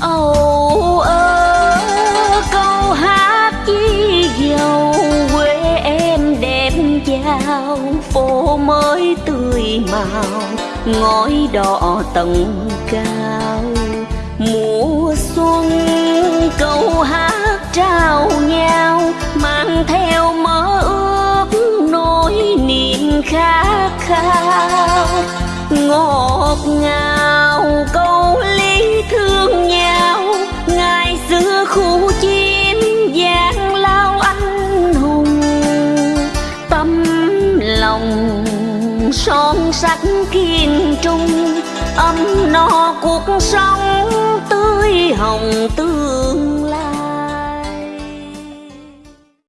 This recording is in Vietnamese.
âu ơ, câu hát chi dầu quê em đẹp chào phố mới tươi màu, ngói đỏ tầng cao. Mùa xuân, câu hát trao nhau, mang theo mơ ước nỗi niềm khát khao. Ngọt ngào lòng son sắt kiên trung ấm no cuộc sống.